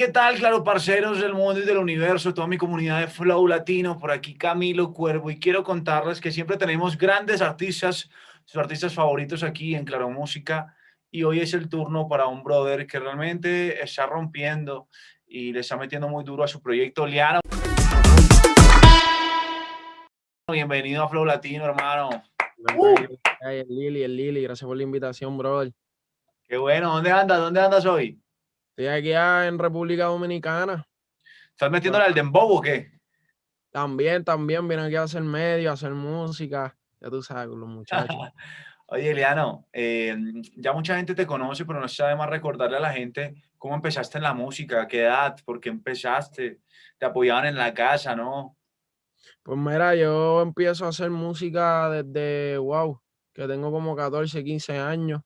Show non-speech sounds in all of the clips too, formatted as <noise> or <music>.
¿qué tal? Claro, parceros del mundo y del universo, toda mi comunidad de Flow Latino, por aquí Camilo Cuervo, y quiero contarles que siempre tenemos grandes artistas, sus artistas favoritos aquí en Claro Música, y hoy es el turno para un brother que realmente está rompiendo y le está metiendo muy duro a su proyecto, Liano. Bienvenido a Flow Latino, hermano. Uh. el Lili, el Lili, gracias por la invitación, brother. Qué bueno, ¿dónde andas? ¿Dónde andas hoy? Estoy aquí en República Dominicana. ¿Estás metiéndole al dembow o qué? También, también vienen aquí a hacer medio, a hacer música. Ya tú sabes, los muchachos. <laughs> Oye, Eliano, eh, ya mucha gente te conoce, pero no sabe más recordarle a la gente cómo empezaste en la música, qué edad, por qué empezaste, te apoyaban en la casa, ¿no? Pues mira, yo empiezo a hacer música desde, wow, que tengo como 14, 15 años,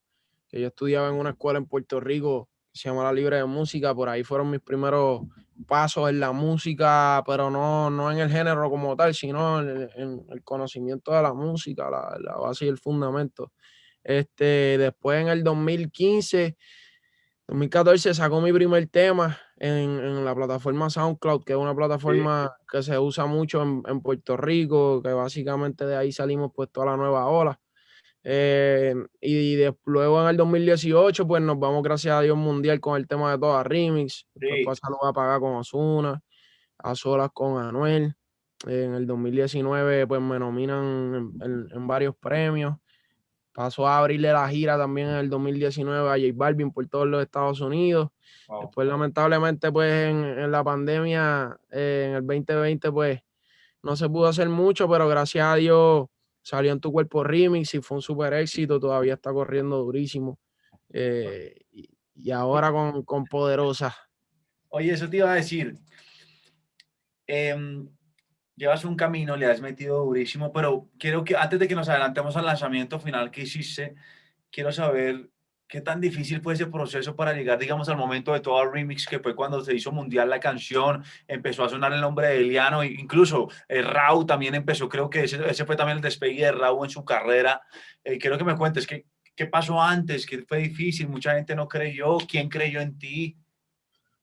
que yo estudiaba en una escuela en Puerto Rico se llama La Libre de Música, por ahí fueron mis primeros pasos en la música, pero no, no en el género como tal, sino en, el conocimiento de la música, la, la, base y el fundamento. Este, después en el 2015, 2014 sacó mi primer tema en, en, la plataforma SoundCloud, que es una plataforma que se usa mucho en, en Puerto Rico, que básicamente de ahí salimos pues toda la nueva ola. Eh, y luego en el 2018, pues nos vamos, gracias a Dios, mundial con el tema de toda Remix. Después lo va a pagar con Osuna, a solas con Anuel. en el 2019, pues me nominan en, varios premios. Pasó a abrirle la gira también en el 2019 a J Balvin por todos los Estados Unidos. Después, lamentablemente, pues en, la pandemia, eh, en el 2020, pues no se pudo hacer mucho, pero gracias a Dios salió en tu cuerpo remix y fue un súper éxito, todavía está corriendo durísimo. Eh, y, ahora con, con, Poderosa. Oye, eso te iba a decir. Em, llevas un camino, le has metido durísimo, pero quiero que antes de que nos adelantemos al lanzamiento final que hiciste, quiero saber ¿Qué tan difícil fue ese proceso para llegar, digamos, al momento de todo el remix que fue cuando se hizo mundial la canción, empezó a sonar el nombre de Eliano, incluso eh, Raúl también empezó, creo que ese, ese, fue también el despegue de Raúl en su carrera. Eh, quiero que me cuentes qué, qué pasó antes, qué fue difícil, mucha gente no creyó, ¿quién creyó en ti?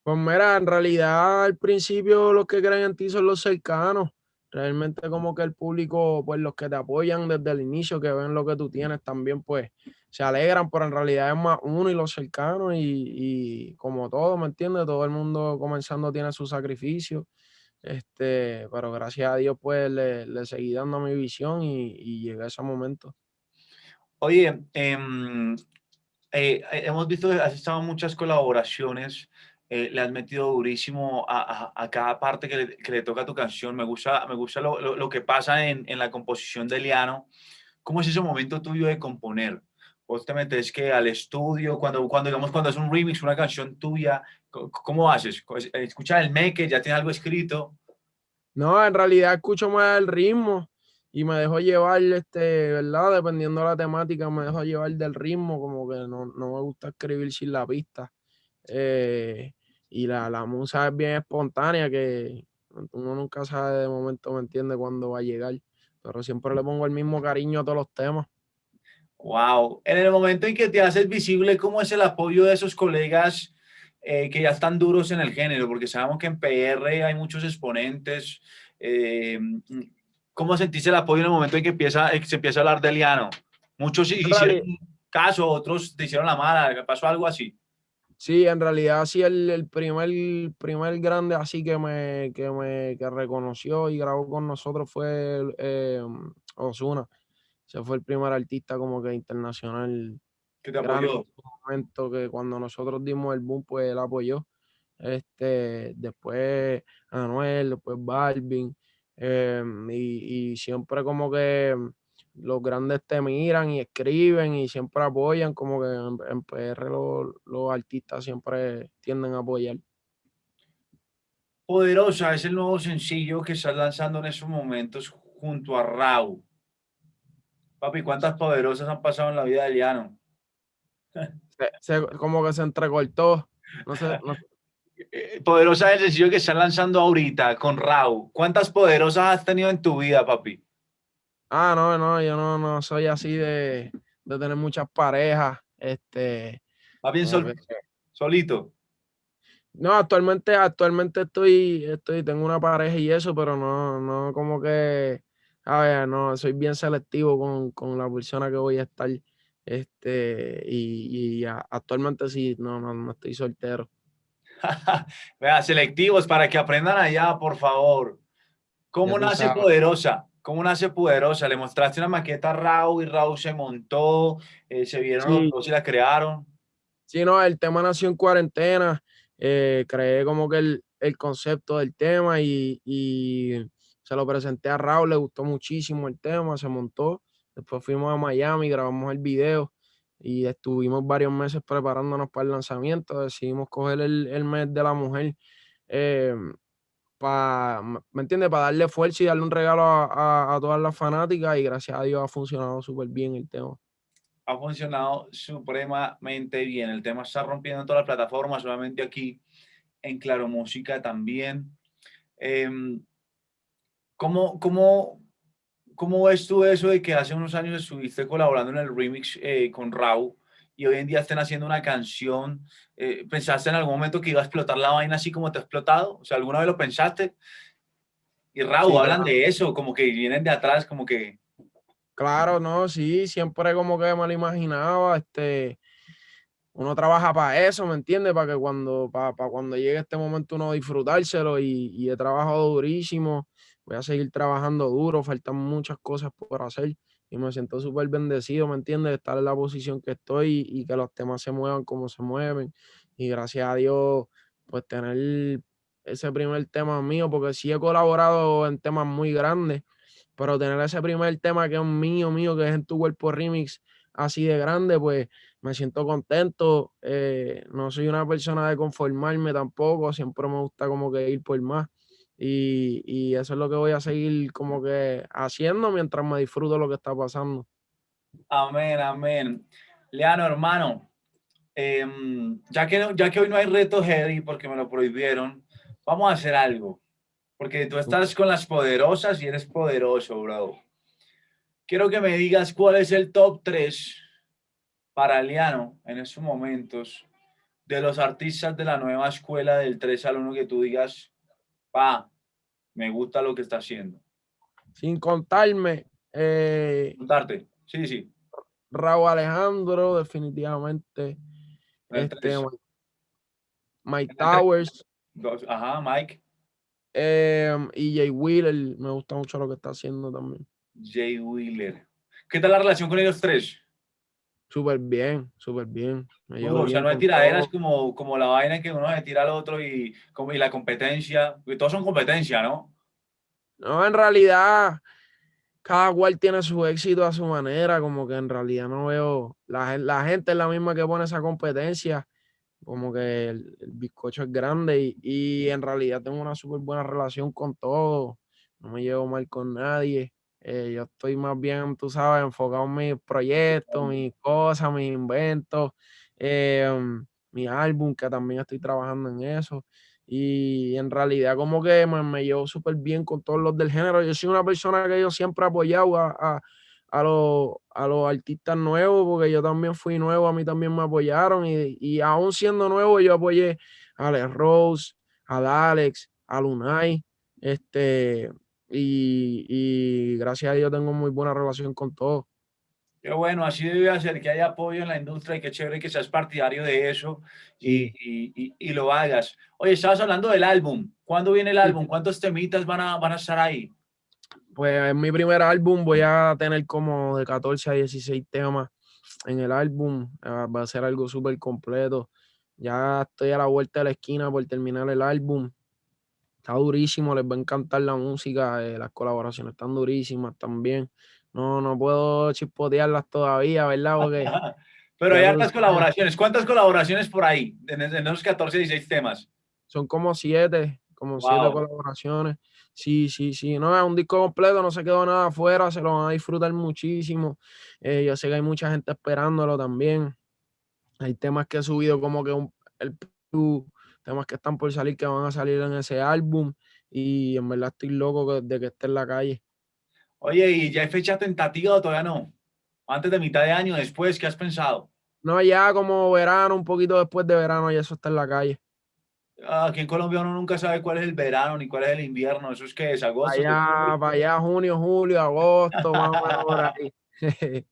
Pues mira, en realidad al principio los que creen en ti son los cercanos. Realmente como que el público, pues los que te apoyan desde el inicio, que ven lo que tú tienes también, pues se alegran, pero en realidad es más uno y los cercanos y, como todo, ¿me entiendes? Todo el mundo comenzando tiene su sacrificio, este, pero gracias a Dios pues le, seguí dando mi visión y, y llegué a ese momento. Oye, em, eh, hemos visto, has estado muchas colaboraciones, eh, le has metido durísimo a, a, cada parte que le, que le, toca a tu canción. Me gusta, me gusta lo, lo, lo que pasa en, en, la composición de Liano. ¿Cómo es ese momento tuyo de componer? Vos te metes que al estudio, cuando, cuando digamos cuando es un remix, una canción tuya, ¿cómo haces? ¿Escuchas el make, ya tienes algo escrito? No, en realidad escucho más el ritmo y me dejo llevar, este, ¿verdad? Dependiendo de la temática, me dejo llevar del ritmo, como que no, no me gusta escribir sin la pista. Eh, y la, la musa es bien espontánea, que uno nunca sabe de momento, me entiende, cuándo va a llegar. Pero siempre le pongo el mismo cariño a todos los temas. Wow. En el momento en que te haces visible, ¿cómo es el apoyo de esos colegas eh, que ya están duros en el género? Porque sabemos que en PR hay muchos exponentes. Eh, ¿Cómo sentiste el apoyo en el momento en que empieza, se empieza a hablar de Liano? Muchos hicieron caso, otros te hicieron la mala. ¿Pasó algo así? Sí, en realidad sí, el, el primer, primer grande así que me, que me que reconoció y grabó con nosotros fue eh, Osuna. Se fue el primer artista como que internacional. Que te apoyó. momento que cuando nosotros dimos el boom, pues él apoyó. Este, después Anuel, después Balvin. Em, y, y siempre como que los grandes te miran y escriben y siempre apoyan, como que en, PR los, artistas siempre tienden a apoyar. Poderosa es el nuevo sencillo que estás lanzando en esos momentos junto a Raúl. Papi, ¿cuántas poderosas han pasado en la vida de Liano? como que se entrecortó. No sé, <laughs> eh, poderosa es el sencillo que están lanzando ahorita con Rau. ¿Cuántas poderosas has tenido en tu vida, papi? Ah, no, no, yo no, no soy así de, de tener muchas parejas. Este. Más bien sol, solito. No, actualmente, actualmente estoy, estoy, tengo una pareja y eso, pero no, no como que, a ver, no, soy bien selectivo con, con la persona que voy a estar. Este, y, y actualmente sí, no, no, no estoy soltero. <laughs> Vea, selectivos para que aprendan allá, por favor. ¿Cómo nace Poderosa? ¿Cómo nace Poderosa? ¿Le mostraste una maqueta a Raúl y Raúl se montó? Eh, ¿Se vieron los dos y la crearon? Sí, no, el tema nació en cuarentena. Eh, creé como que el, el, concepto del tema y, y se lo presenté a Raúl, le gustó muchísimo el tema, se montó. Después fuimos a Miami, grabamos el video y estuvimos varios meses preparándonos para el lanzamiento. Decidimos coger el, el mes de la mujer eh, para, ¿me entiendes? Para darle fuerza y darle un regalo a, a, todas las fanáticas y gracias a Dios ha funcionado súper bien el tema. Ha funcionado supremamente bien. El tema está rompiendo en todas las plataformas, solamente aquí en Claro Música también. Eh, ¿cómo, cómo, ¿Cómo ves tú eso de que hace unos años estuviste colaborando en el remix eh, con Raúl y hoy en día estén haciendo una canción? Eh, ¿Pensaste en algún momento que iba a explotar la vaina así como te ha explotado? O sea, ¿alguna vez lo pensaste? Y Raúl, hablan de eso, como que vienen de atrás, como que... Claro, no, sí, siempre como que me lo imaginaba, este, uno trabaja para eso, ¿me entiendes? Para que cuando, para, para, cuando llegue este momento uno disfrutárselo y, y he trabajado durísimo voy a seguir trabajando duro, faltan muchas cosas por hacer y me siento súper bendecido, ¿me entiendes? De estar en la posición que estoy y, que los temas se muevan como se mueven. Y gracias a Dios, pues tener ese primer tema mío, porque sí he colaborado en temas muy grandes, pero tener ese primer tema que es mío, mío, que es en tu cuerpo remix, así de grande, pues me siento contento. Eh, no soy una persona de conformarme tampoco, siempre me gusta como que ir por más. Y, eso es lo que voy a seguir como que haciendo mientras me disfruto lo que está pasando. Amén, amén. Leano, hermano, em, ya, que, ya que hoy no hay reto heavy porque me lo prohibieron, vamos a hacer algo. Porque tú estás con las poderosas y eres poderoso, bro. Quiero que me digas cuál es el top 3 para Leano en estos momentos de los artistas de la nueva escuela del 3 al 1 que tú digas, pa, me gusta lo que está haciendo. Sin contarme. Eh, Contarte, sí, sí. Raúl Alejandro, definitivamente. Este, Mike Towers. Ajá, Mike. Em, y Jay Wheeler, me gusta mucho lo que está haciendo también. Jay Wheeler. ¿Qué tal la relación con ellos tres? Súper bien, súper bien. o sea, no hay tiraderas como, como la vaina que uno se tira al otro y, como, y la competencia. Todos son competencia, ¿no? No, en realidad, cada cual tiene su éxito a su manera. Como que en realidad no veo. La, la gente es la misma que pone esa competencia. Como que el, bizcocho es grande y, y en realidad tengo una súper buena relación con todos. No me llevo mal con nadie. Eh, yo estoy más bien, tú sabes, enfocado en mis proyectos, mis cosas, mis inventos, em, mi álbum, que también estoy trabajando en eso. Y en realidad como que me, me llevo súper bien con todos los del género. Yo soy una persona que yo siempre he apoyado a, a, a, los, a los artistas nuevos, porque yo también fui nuevo, a mí también me apoyaron. Y, y aún siendo nuevo, yo apoyé a Alex Rose, a Dalex, a Lunay, este, y, gracias a Dios tengo muy buena relación con todos. Qué bueno, así debe ser, que haya apoyo en la industria y qué chévere que seas partidario de eso y, y, y, lo hagas. Oye, estabas hablando del álbum. ¿Cuándo viene el álbum? ¿Cuántos temitas van a, van a estar ahí? Pues en mi primer álbum voy a tener como de 14 a 16 temas en el álbum. Ah, va a ser algo súper completo. Ya estoy a la vuelta de la esquina por terminar el álbum está durísimo, les va a encantar la música, eh, las colaboraciones están durísimas también. No, no puedo chispotearlas todavía, ¿verdad? Porque, <laughs> Pero hay hartas colaboraciones. ¿Cuántas colaboraciones por ahí en, esos 14, 16 temas? Son como siete, como siete colaboraciones. Sí, sí, sí. No, es un disco completo, no se quedó nada afuera, se lo van a disfrutar muchísimo. Eh, yo sé que hay mucha gente esperándolo también. Hay temas que he subido como que un, el temas que están por salir, que van a salir en ese álbum. Y en verdad estoy loco de que esté en la calle. Oye, ¿y ya hay fecha tentativa o todavía no? Antes de mitad de año, después, ¿qué has pensado? No, ya como verano, un poquito después de verano, ya eso está en la calle. Aquí en Colombia uno nunca sabe cuál es el verano ni cuál es el invierno. Eso es que es agosto. Allá, para allá, junio, julio, agosto, o menos por <laughs> ahí. <laughs>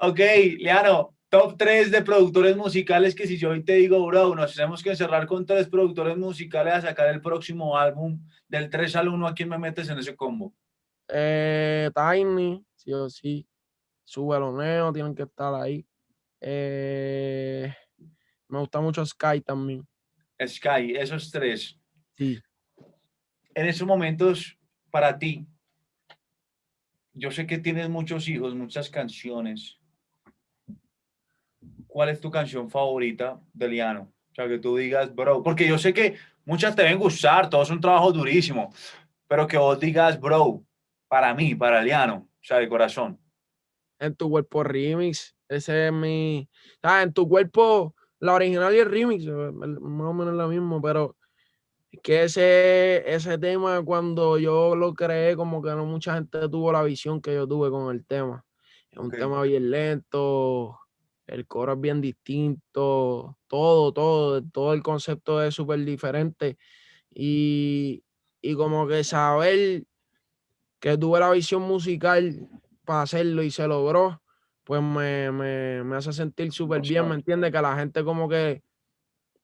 ok, Leano, top 3 de productores musicales que si yo hoy te digo, bro, nos tenemos que encerrar con tres productores musicales a sacar el próximo álbum del 3 al 1, ¿a quién me metes en ese combo? Eh, Tiny, sí o sí. Sube Neo, tienen que estar ahí. Eh, me gusta mucho Sky también. Sky, esos tres. Sí. En esos momentos, para ti, yo sé que tienes muchos hijos, muchas canciones. ¿Cuál es tu canción favorita de Liano? O sea, que tú digas, bro, porque yo sé que muchas te deben gustar, todo es un trabajo durísimo, pero que vos digas, bro, para mí, para Liano, o sea, de corazón. En tu cuerpo remix, ese es mi... Ah, en tu cuerpo la original y el remix, eh, más o menos lo mismo, pero que ese, ese tema cuando yo lo creé, como que no mucha gente tuvo la visión que yo tuve con el tema. Es un tema bien lento, el coro es bien distinto, todo, todo, todo el concepto es súper diferente. Y, y como que saber que tuve la visión musical para hacerlo y se logró, pues me, me, me hace sentir súper bien, ¿me entiende? Que la gente como que,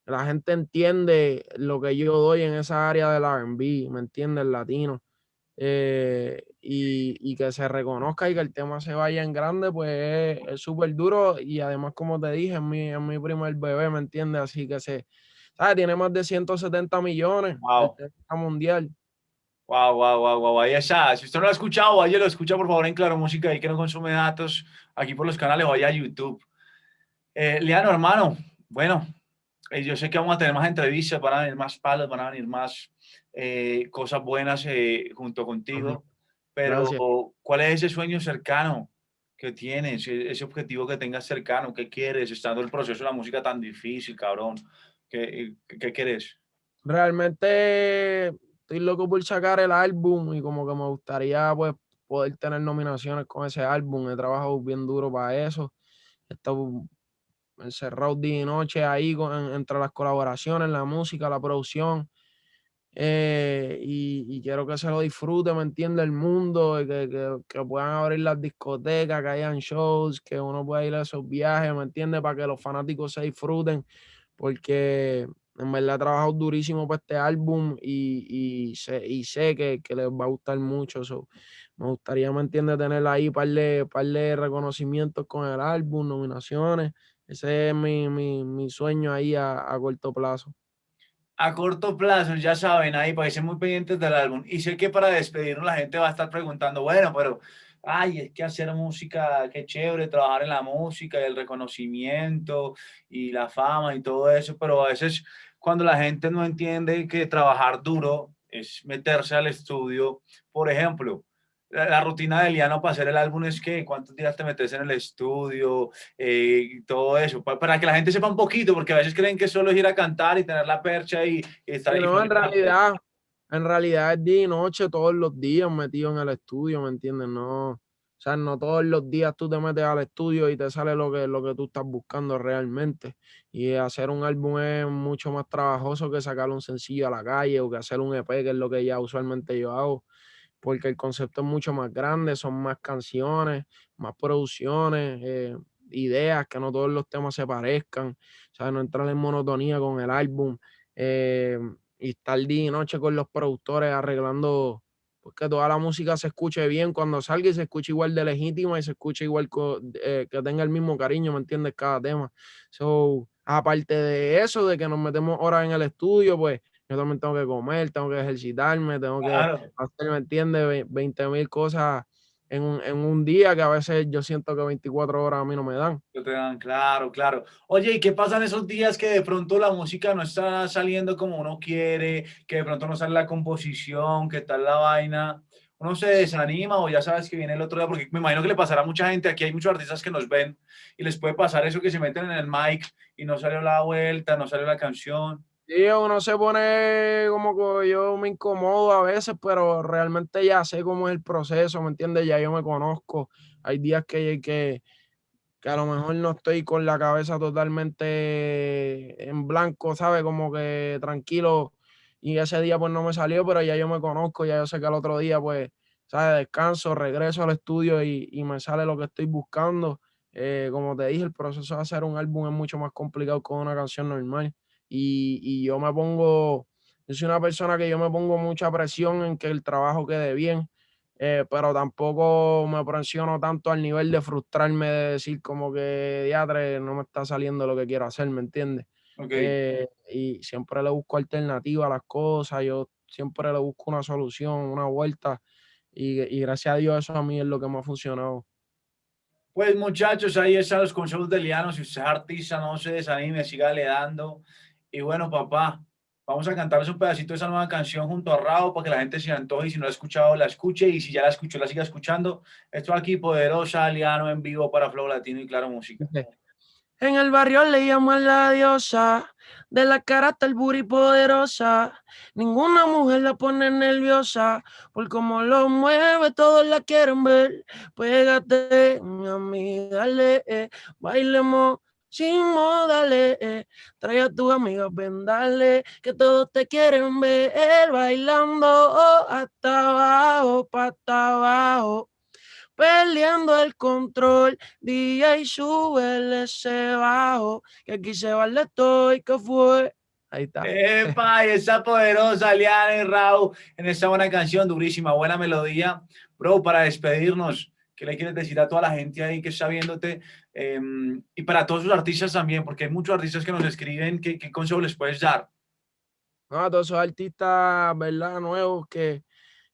la gente entiende lo que yo doy en esa área del R&B, ¿me entiende? El latino. Eh, y, y, que se reconozca y que el tema se vaya en grande, pues es súper duro y además, como te dije, es mi, es mi primer bebé, ¿me entiende? Así que se, ¿sabes? Tiene más de 170 millones wow. mundial. Wow, wow, wow, wow, ahí está. Si usted no lo ha escuchado, vaya lo escucha por favor en Claro Música y que no consume datos aquí por los canales, vaya a YouTube. Eh, Liano, hermano, bueno, eh, yo sé que vamos a tener más entrevistas, van a venir más palos, van a venir más eh, cosas buenas eh, junto contigo, pero Gracias. ¿cuál es ese sueño cercano que tienes, e-, ese objetivo que tengas cercano? ¿Qué quieres estando el proceso de la música tan difícil, cabrón? ¿Qué, qué quieres? Realmente estoy loco por sacar el álbum y como que me gustaría pues poder tener nominaciones con ese álbum. He trabajado bien duro para eso. He estado encerrado día y noche ahí con, entre las colaboraciones, la música, la producción. Eh, y, quiero que se lo disfrute, ¿me entiende? El mundo, que, que, que, puedan abrir las discotecas, que hayan shows, que uno pueda ir a esos viajes, ¿me entiende? Para que los fanáticos se disfruten, porque en verdad he trabajado durísimo para este álbum y, y sé, y sé que, que, les va a gustar mucho. So, me gustaría, ¿me entiendes? Tener ahí un par de, par de reconocimientos con el álbum, nominaciones. Ese es mi, mi, mi sueño ahí a, a, corto plazo. A corto plazo, ya saben, ahí para ser muy pendientes del álbum. Y sé que para despedirnos la gente va a estar preguntando, bueno, pero ay, es que hacer música, qué chévere, trabajar en la música y el reconocimiento y la fama y todo eso, pero a veces cuando la gente no entiende que trabajar duro es meterse al estudio, por ejemplo, la, la rutina de Liano para hacer el álbum es que cuántos días te metes en el estudio eh, y todo eso, para, para, que la gente sepa un poquito, porque a veces creen que solo es ir a cantar y tener la percha y, y estar Pero no, en realidad, en realidad es día y noche todos los días metido en el estudio, ¿me entiendes? No, o sea, no todos los días tú te metes al estudio y te sale lo que, lo que tú estás buscando realmente. Y hacer un álbum es mucho más trabajoso que sacar un sencillo a la calle o que hacer un EP, que es lo que ya usualmente yo hago, porque el concepto es mucho más grande, son más canciones, más producciones, eh, ideas, que no todos los temas se parezcan, sea, no entrar en monotonía con el álbum. Eh, y estar día y noche con los productores arreglando pues que toda la música se escuche bien cuando salga y se escuche igual de legítima y se escuche igual eh, que tenga el mismo cariño, ¿me entiendes? Cada tema. So, aparte de eso, de que nos metemos horas en el estudio, pues yo también tengo que comer, tengo que ejercitarme, tengo Claro. que hacer, ¿me entiendes? 20 mil cosas en un, en un, día que a veces yo siento que 24 horas a mí no me dan. No te dan, claro, claro. Oye, ¿y qué pasa en esos días que de pronto la música no está saliendo como uno quiere, que de pronto no sale la composición, que tal la vaina? Uno se desanima o ya sabes que viene el otro día, porque me imagino que le pasará a mucha gente, aquí hay muchos artistas que nos ven y les puede pasar eso que se meten en el mic y no salió la vuelta, no salió la canción. Sí, uno se pone como que yo me incomodo a veces, pero realmente ya sé cómo es el proceso, ¿me entiendes? Ya yo me conozco. Hay días que, que, que a lo mejor no estoy con la cabeza totalmente en blanco, ¿sabes? Como que tranquilo. Y ese día pues no me salió, pero ya yo me conozco, ya yo sé que al otro día pues, ¿sabes? Descanso, regreso al estudio y, y me sale lo que estoy buscando. Eh, como te dije, el proceso de hacer un álbum es mucho más complicado que una canción normal y, yo me pongo, yo soy una persona que yo me pongo mucha presión en que el trabajo quede bien, eh, pero tampoco me presiono tanto al nivel de frustrarme de decir como que, diatre, no me está saliendo lo que quiero hacer, ¿me entiendes? Eh, y siempre le busco alternativa a las cosas, yo siempre le busco una solución, una vuelta, y, y gracias a Dios eso a mí es lo que me ha funcionado. Pues muchachos, ahí están los consejos de Liano. Si usted es artista, no se desanime, siga le dando. Y bueno, papá, vamos a cantarles un pedacito de esa nueva canción junto a Rao para que la gente se antoje y si no la ha escuchado, la escuche y si ya la escuchó, la siga escuchando. Esto aquí, Poderosa, Liano en vivo para Flow Latino y Claro Música. En el barrio le llaman la diosa, de la cara hasta el buri poderosa. Ninguna mujer la pone nerviosa, por cómo lo mueve, todos la quieren ver. Pégate, mi amiga, dale, eh, bailemos sin modales. Eh. Trae a tus amigas, ven, dale, que todos te quieren ver bailando hasta abajo, hasta abajo. Peleando el control, DJ sube ese bajo, que aquí se vale estoy, que fue. Ahí está. Epa, esa poderosa Liana y Raúl en esta buena canción, durísima, buena melodía. Bro, para despedirnos, ¿qué le quieres decir a toda la gente ahí que está viéndote? Em, y para todos los artistas también, porque hay muchos artistas que nos escriben, ¿qué, qué consejo les puedes dar? No, a todos esos artistas, ¿verdad? Nuevos que,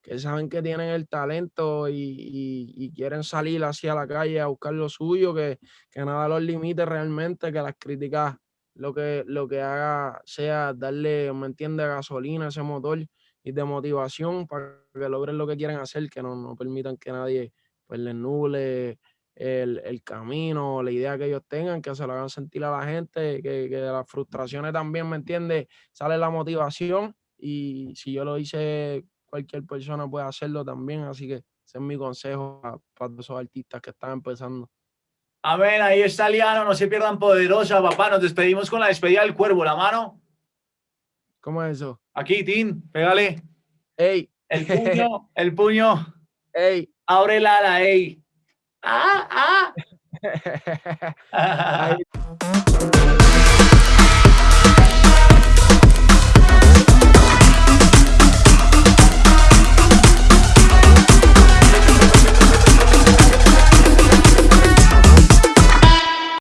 que saben que tienen el talento y, y, quieren salir hacia la calle a buscar lo suyo, que, que nada los limite realmente, que las críticas lo que, lo que haga sea darle, ¿me entiende?, gasolina a ese motor y de motivación para que logren lo que quieren hacer, que no, no permitan que nadie pues les nuble el, camino, la idea que ellos tengan, que se lo hagan sentir a la gente, que, que de las frustraciones también, ¿me entiende Sale la motivación y si yo lo hice, cualquier persona puede hacerlo también, así que ese es mi consejo para, todos esos artistas que están empezando. Amén, ahí está Liano, no se pierdan poderosa, papá, nos despedimos con la despedida del cuervo, la mano. ¿Cómo es eso? Aquí, Tim, pégale. Ey. El <laughs> puño, el puño. Ey. Abre la ala, ey. Ah, ah. <laughs>